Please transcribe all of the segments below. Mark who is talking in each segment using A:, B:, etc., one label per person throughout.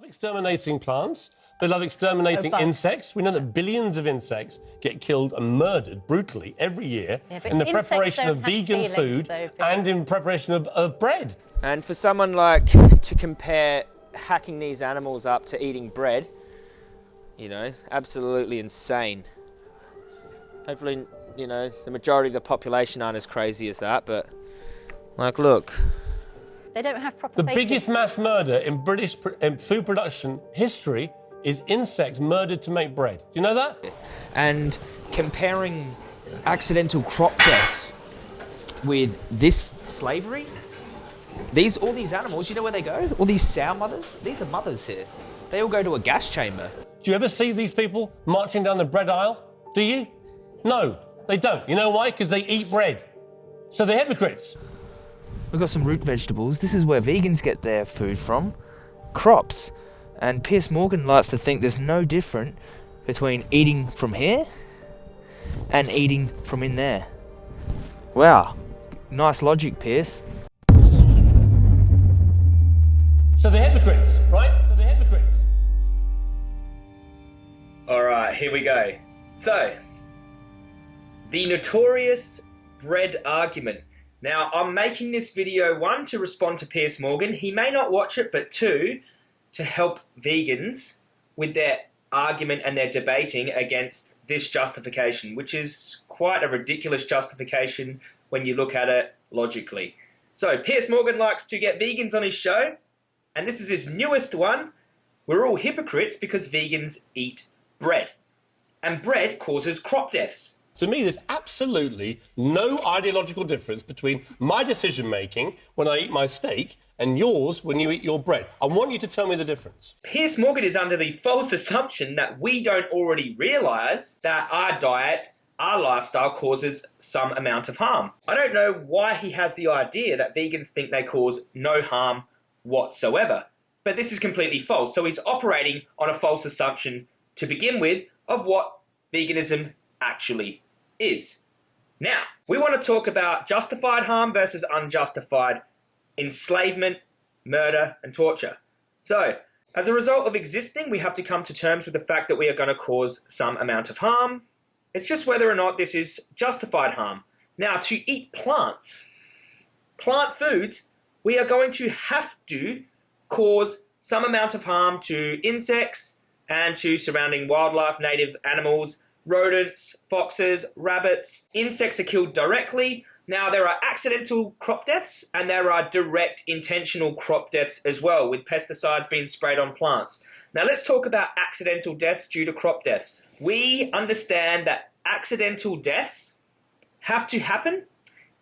A: love exterminating plants. They love exterminating
B: bugs.
A: insects. We know that billions of insects get killed and murdered brutally every year
B: Yeah,
A: in the preparation of vegan
B: feelings,
A: food
B: though,
A: and in preparation of, of bread.
C: And for someone like to compare hacking these animals up to eating bread, you know, absolutely insane. Hopefully, you know, the majority of the population aren't as crazy as that, but like, look,
B: They don't have proper
A: The
B: faces.
A: biggest mass murder in British pr- in food production history is insects murdered to make bread. Do you know that?
C: and comparing accidental crop deaths with this slavery, these all these animals, you know where they go? All these sow mothers, these are mothers here. They all go to a gas chamber.
A: Do you ever see these people marching down the bread aisle? Do you? No, they don't. You know why? Because they eat bread. So they're hypocrites.
C: We've got some root vegetables. This is where vegans get their food from. Crops. And Piers Morgan likes to think there's no different between eating from here and eating from in there. Wow. Nice logic, Piers.
A: So they're hypocrites, right? So they're hypocrites.
D: All right, here we go. So, the notorious bread argument. Now, I'm making this video one to respond to Piers Morgan. He may not watch it, but two to help vegans with their argument and their debating against this justification, which is quite a ridiculous justification when you look at it logically. So, Piers Morgan likes to get vegans on his show, and this is his newest one. We're all hypocrites because vegans eat bread. And bread causes crop deaths.
A: To me, there's absolutely no ideological difference between my decision making when I eat my steak and yours when you eat your bread. I want you to tell me the difference.
D: Piers Morgan is under the false assumption that we don't already realise that our diet, our lifestyle causes some amount of harm. I don't know why he has the idea that vegans think they cause no harm whatsoever. But this is completely false. So he's operating on a false assumption to begin with of what veganism actually is. Now, we want to talk about justified harm versus unjustified enslavement, murder, and torture. So, as a result of existing, we have to come to terms with the fact that we are going to cause some amount of harm. It's just whether or not this is justified harm. Now, to eat plants, plant foods, we are going to have to cause some amount of harm to insects and to surrounding wildlife, native animals, rodents, foxes, rabbits. Insects are killed directly. Now, there are accidental crop deaths and there are direct intentional crop deaths as well, with pesticides being sprayed on plants. Now, let's talk about accidental deaths due to crop deaths. We understand that accidental deaths have to happen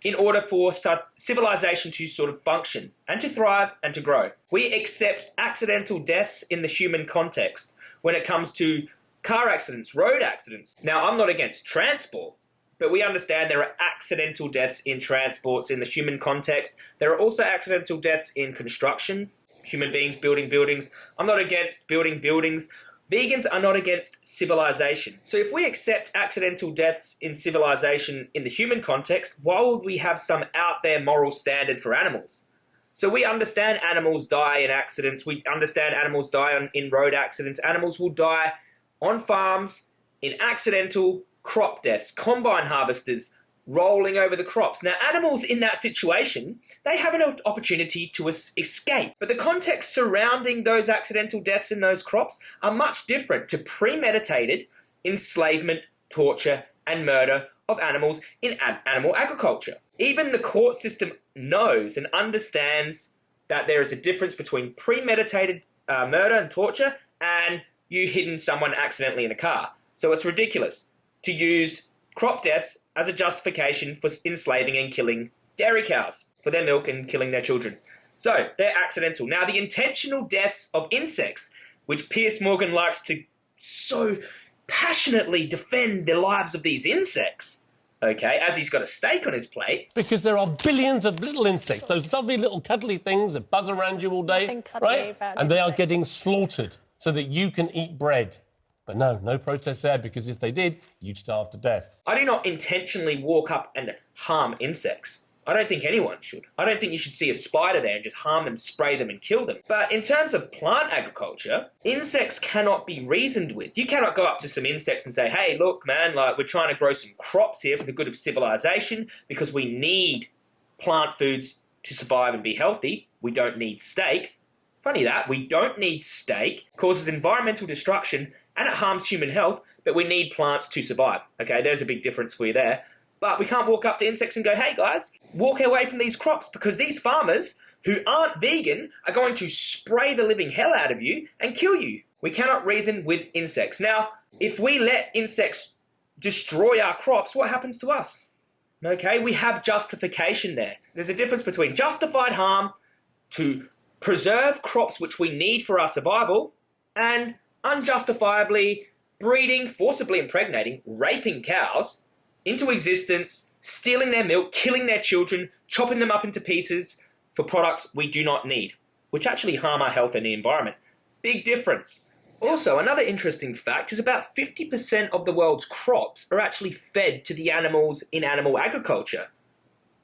D: in order for civilization to sort of function and to thrive and to grow. We accept accidental deaths in the human context when it comes to car accidents, road accidents. Now, I'm not against transport, but we understand there are accidental deaths in transports in the human context. There are also accidental deaths in construction, human beings building buildings. I'm not against building buildings. Vegans are not against civilization. So if we accept accidental deaths in civilization in the human context, why would we have some out there moral standard for animals? So we understand animals die in accidents. We understand animals die in road accidents. Animals will die on farms in accidental crop deaths, combine harvesters rolling over the crops. Now, animals in that situation, they have an opportunity to escape. But the context surrounding those accidental deaths in those crops are much different to premeditated enslavement, torture, and murder of animals in animal agriculture. Even the court system knows and understands that there is a difference between premeditated uh, murder and torture and you hitting someone accidentally in a car. So it's ridiculous to use crop deaths as a justification for enslaving and killing dairy cows for their milk and killing their children. So they're accidental. Now, the intentional deaths of insects, which Piers Morgan likes to so passionately defend the lives of these insects, okay, as he's got a steak on his plate.
A: Because there are billions of little insects, those lovely little cuddly things that buzz around you all day,
B: cuddly
A: right? And they are getting slaughtered so that you can eat bread. But no, no protest there because if they did, you'd starve to death.
D: I do not intentionally walk up and harm insects. I don't think anyone should. I don't think you should see a spider there and just harm them, spray them, and kill them. But in terms of plant agriculture, insects cannot be reasoned with. You cannot go up to some insects and say, hey, look, man, like we're trying to grow some crops here for the good of civilization because we need plant foods to survive and be healthy. We don't need steak. Funny that, we don't need steak, causes environmental destruction, and it harms human health, but we need plants to survive. Okay, there's a big difference for you there. But we can't walk up to insects and go, hey guys, walk away from these crops because these farmers who aren't vegan are going to spray the living hell out of you and kill you. We cannot reason with insects. Now, if we let insects destroy our crops, what happens to us? Okay, we have justification there. There's a difference between justified harm to preserve crops which we need for our survival and unjustifiably breeding, forcibly impregnating, raping cows into existence, stealing their milk, killing their children, chopping them up into pieces for products we do not need, which actually harm our health and the environment. Big difference. Also, another interesting fact is about 50% of the world's crops are actually fed to the animals in animal agriculture.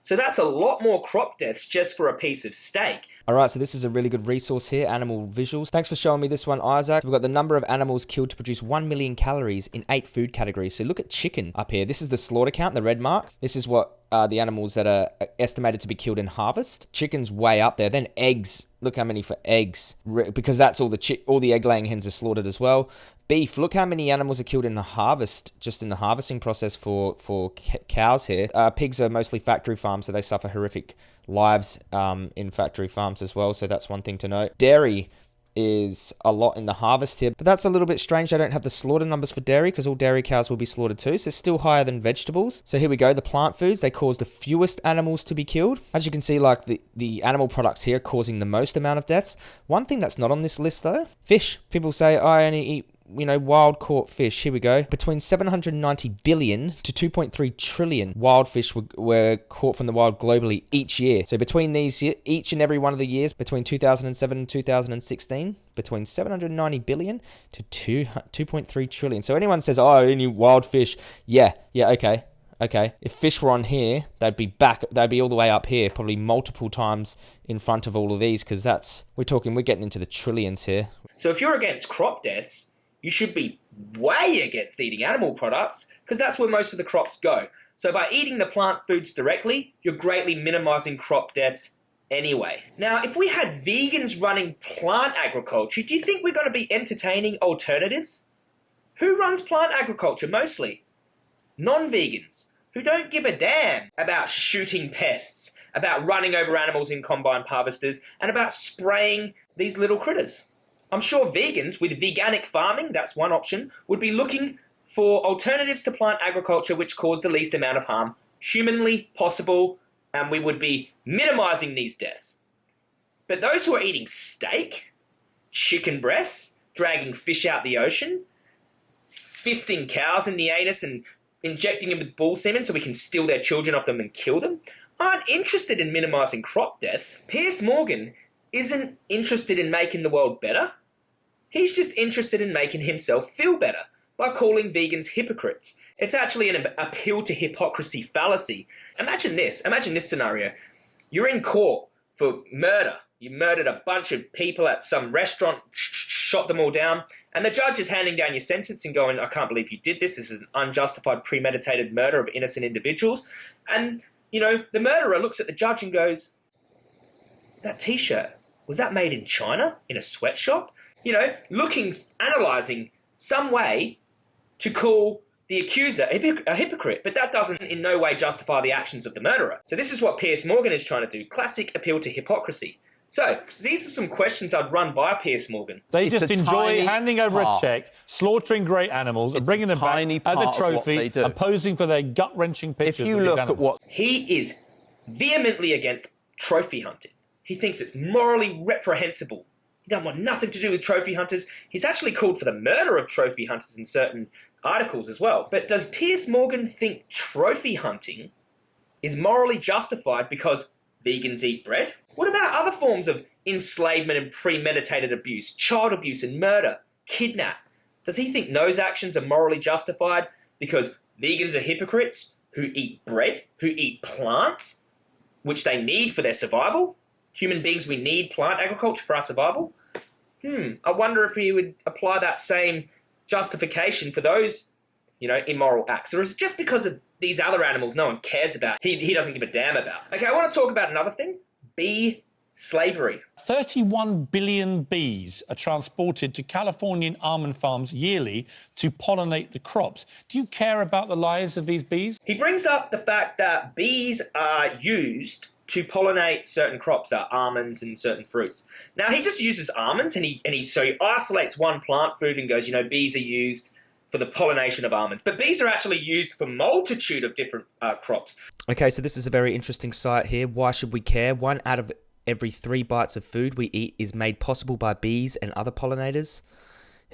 D: So that's a lot more crop deaths just for a piece of steak.
E: All right, so this is a really good resource here, Animal Visuals. Thanks for showing me this one, Isaac. We've got the number of animals killed to produce 1 million calories in eight food categories. So look at chicken up here. This is the slaughter count, the red mark. This is what uh, the animals that are estimated to be killed in harvest. Chicken's way up there. Then eggs. Look how many for eggs, because that's all the all the egg laying hens are slaughtered as well. Beef. Look how many animals are killed in the harvest, just in the harvesting process for for cows here. Uh, pigs are mostly factory farms, so they suffer horrific lives um, in factory farms as well. So that's one thing to note. Dairy is a lot in the harvest here, but that's a little bit strange. I don't have the slaughter numbers for dairy because all dairy cows will be slaughtered too, so it's still higher than vegetables. So here we go, the plant foods, they cause the fewest animals to be killed. As you can see, like the, the animal products here causing the most amount of deaths. One thing that's not on this list though, fish. People say, I only eat you know, wild caught fish. Here we go. Between 790 billion to 2.3 trillion wild fish were, were caught from the wild globally each year. So between these, each and every one of the years between 2007 and 2016, between 790 billion to 2, 2.3 trillion. So anyone says, oh, any wild fish, yeah, yeah, okay. Okay, if fish were on here, they'd be back, they'd be all the way up here, probably multiple times in front of all of these, because that's, we're talking, we're getting into the trillions here.
D: So if you're against crop deaths, you should be way against eating animal products because that's where most of the crops go. So by eating the plant foods directly, you're greatly minimizing crop deaths anyway. Now, if we had vegans running plant agriculture, do you think we're going to be entertaining alternatives? Who runs plant agriculture mostly? Non-vegans, who don't give a damn about shooting pests, about running over animals in combine harvesters, and about spraying these little critters. I'm sure vegans with veganic farming, that's one option, would be looking for alternatives to plant agriculture which cause the least amount of harm humanly possible, and we would be minimizing these deaths. But those who are eating steak, chicken breasts, dragging fish out the ocean, fisting cows in the anus and injecting them with bull semen so we can steal their children off them and kill them, aren't interested in minimizing crop deaths. Piers Morgan isn't interested in making the world better. He's just interested in making himself feel better by calling vegans hypocrites. It's actually an appeal to hypocrisy fallacy. Imagine this, imagine this scenario. You're in court for murder. You murdered a bunch of people at some restaurant, shot them all down, and the judge is handing down your sentence and going, I can't believe you did this. This is an unjustified, premeditated murder of innocent individuals. And, you know, the murderer looks at the judge and goes, That t shirt, was that made in China in a sweatshop? You know, looking, analysing some way to call the accuser a hypocrite, but that doesn't in no way justify the actions of the murderer. So this is what Piers Morgan is trying to do, classic appeal to hypocrisy. So, these are some questions I'd run by Piers Morgan.
F: They it's just enjoy handing over part. a check, slaughtering great animals, it's and bringing them back as a trophy, and posing for their gut-wrenching pictures.
D: If you look at what he is vehemently against trophy hunting, he thinks it's morally reprehensible he doesn't want nothing to do with trophy hunters. He's actually called for the murder of trophy hunters in certain articles as well. But does Piers Morgan think trophy hunting is morally justified because vegans eat bread? What about other forms of enslavement and premeditated abuse, child abuse and murder, kidnap? Does he think those actions are morally justified because vegans are hypocrites who eat bread, who eat plants? which they need for their survival. Human beings, we need plant agriculture for our survival. Hmm, I wonder if he would apply that same justification for those, you know, immoral acts. Or is it just because of these other animals no one cares about, he, he doesn't give a damn about? Okay, I want to talk about another thing. Bee slavery.
F: 31 billion bees are transported to Californian almond farms yearly to pollinate the crops. Do you care about the lives of these bees?
D: He brings up the fact that bees are used to pollinate certain crops, uh, almonds and certain fruits. Now he just uses almonds and he and he so he isolates one plant food and goes, you know, bees are used for the pollination of almonds. But bees are actually used for multitude of different uh, crops.
E: Okay, so this is a very interesting site here. Why should we care? One out of every three bites of food we eat is made possible by bees and other pollinators.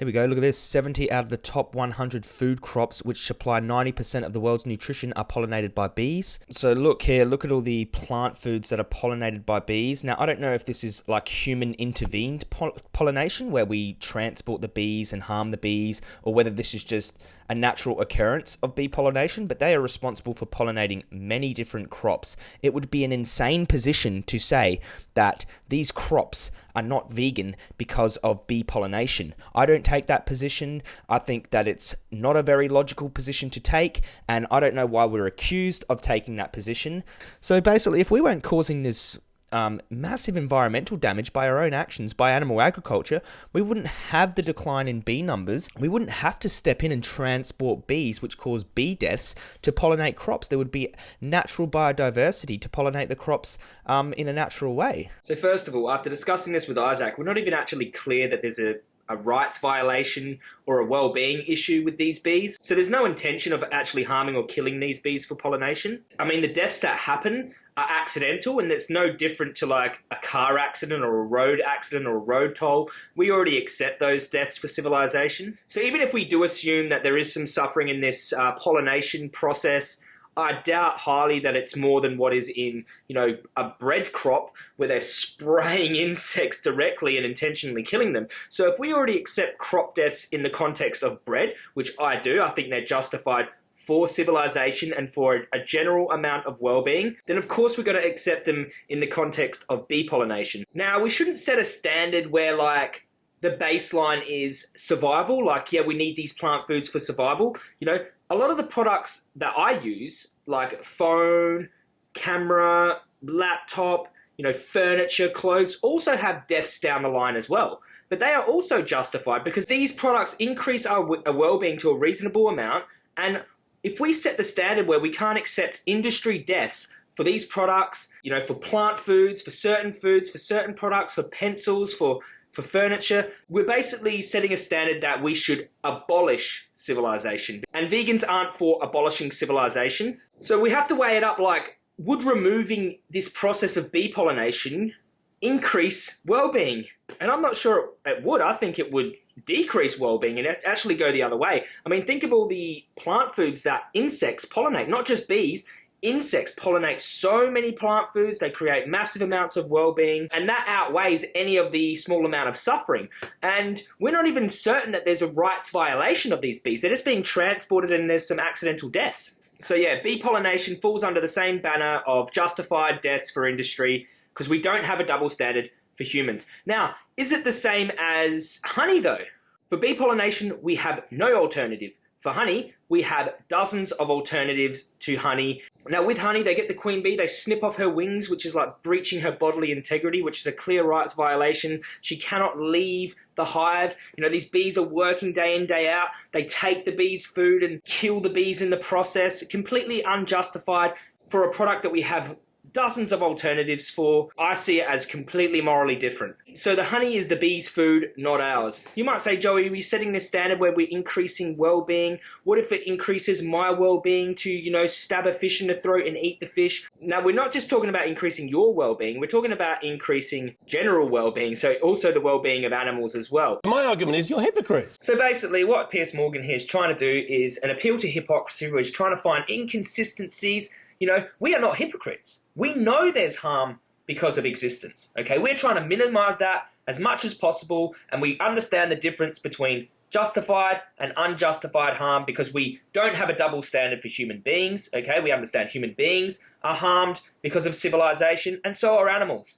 E: Here we go. Look at this. 70 out of the top 100 food crops, which supply 90% of the world's nutrition, are pollinated by bees. So look here. Look at all the plant foods that are pollinated by bees. Now, I don't know if this is like human intervened pollination, where we transport the bees and harm the bees, or whether this is just a natural occurrence of bee pollination, but they are responsible for pollinating many different crops. It would be an insane position to say that these crops are not vegan because of bee pollination. I don't take that position. I think that it's not a very logical position to take, and I don't know why we're accused of taking that position. So basically, if we weren't causing this um, massive environmental damage by our own actions, by animal agriculture, we wouldn't have the decline in bee numbers. We wouldn't have to step in and transport bees, which cause bee deaths, to pollinate crops. There would be natural biodiversity to pollinate the crops um, in a natural way.
D: So, first of all, after discussing this with Isaac, we're not even actually clear that there's a a rights violation or a well-being issue with these bees. So there's no intention of actually harming or killing these bees for pollination. I mean, the deaths that happen are accidental and it's no different to like a car accident or a road accident or a road toll. We already accept those deaths for civilization. So even if we do assume that there is some suffering in this uh, pollination process, I doubt highly that it's more than what is in, you know, a bread crop where they're spraying insects directly and intentionally killing them. So if we already accept crop deaths in the context of bread, which I do, I think they're justified for civilization and for a general amount of well-being, then of course we're going to accept them in the context of bee pollination. Now, we shouldn't set a standard where like the baseline is survival, like, yeah, we need these plant foods for survival. You know, a lot of the products that I use, like phone, camera, laptop, you know, furniture, clothes, also have deaths down the line as well. But they are also justified because these products increase our well-being to a reasonable amount and if we set the standard where we can't accept industry deaths for these products, you know, for plant foods, for certain foods, for certain products, for pencils, for for furniture, we're basically setting a standard that we should abolish civilization. And vegans aren't for abolishing civilization. So we have to weigh it up like, would removing this process of bee pollination increase well-being? And I'm not sure it would. I think it would decrease well-being and actually go the other way. I mean, think of all the plant foods that insects pollinate, not just bees. Insects pollinate so many plant foods, they create massive amounts of well-being, and that outweighs any of the small amount of suffering. And we're not even certain that there's a rights violation of these bees. They're just being transported and there's some accidental deaths. So yeah, bee pollination falls under the same banner of justified deaths for industry because we don't have a double standard for humans. Now, is it the same as honey though? For bee pollination, we have no alternative. For honey, we have dozens of alternatives to honey. Now with honey, they get the queen bee, they snip off her wings, which is like breaching her bodily integrity, which is a clear rights violation. She cannot leave the hive. You know, these bees are working day in, day out. They take the bees' food and kill the bees in the process. Completely unjustified for a product that we have dozens of alternatives for. I see it as completely morally different. So the honey is the bee's food, not ours. You might say, Joey, we're we setting this standard where we're increasing well-being? What if it increases my well-being to, you know, stab a fish in the throat and eat the fish? Now, we're not just talking about increasing your well-being, we're talking about increasing general well-being, so also the well-being of animals as well.
A: My argument is you're hypocrites.
D: So basically, what Piers Morgan here is trying to do is an appeal to hypocrisy where he's trying to find inconsistencies you know, we are not hypocrites. We know there's harm because of existence. Okay, we're trying to minimize that as much as possible, and we understand the difference between justified and unjustified harm because we don't have a double standard for human beings. Okay, we understand human beings are harmed because of civilization, and so are animals.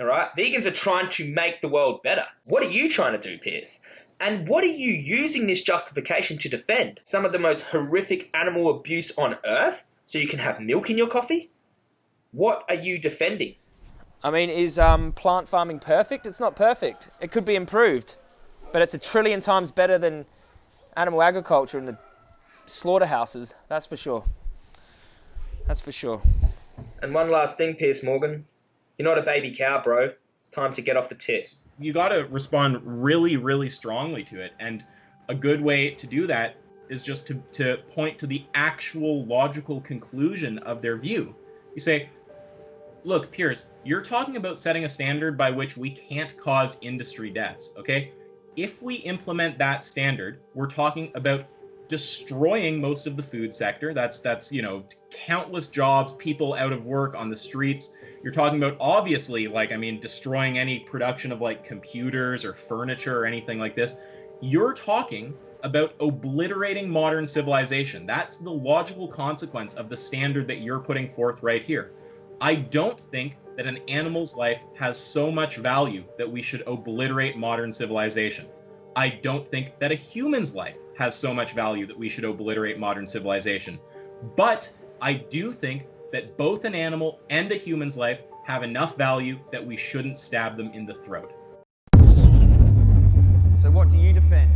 D: All right, vegans are trying to make the world better. What are you trying to do, Piers? And what are you using this justification to defend? Some of the most horrific animal abuse on earth so you can have milk in your coffee? What are you defending?
E: I mean, is um, plant farming perfect? It's not perfect. It could be improved, but it's a trillion times better than animal agriculture and the slaughterhouses. That's for sure. That's for sure.
D: And one last thing, Piers Morgan. You're not a baby cow, bro. It's time to get off the tit.
G: You got to respond really, really strongly to it. And a good way to do that is just to, to point to the actual logical conclusion of their view. You say, look, Piers, you're talking about setting a standard by which we can't cause industry deaths, okay? If we implement that standard, we're talking about destroying most of the food sector. That's that's, you know, countless jobs, people out of work on the streets. You're talking about obviously like I mean destroying any production of like computers or furniture or anything like this. You're talking about obliterating modern civilization. That's the logical consequence of the standard that you're putting forth right here. I don't think that an animal's life has so much value that we should obliterate modern civilization. I don't think that a human's life has so much value that we should obliterate modern civilization. But I do think that both an animal and a human's life have enough value that we shouldn't stab them in the throat.
E: So, what do you defend?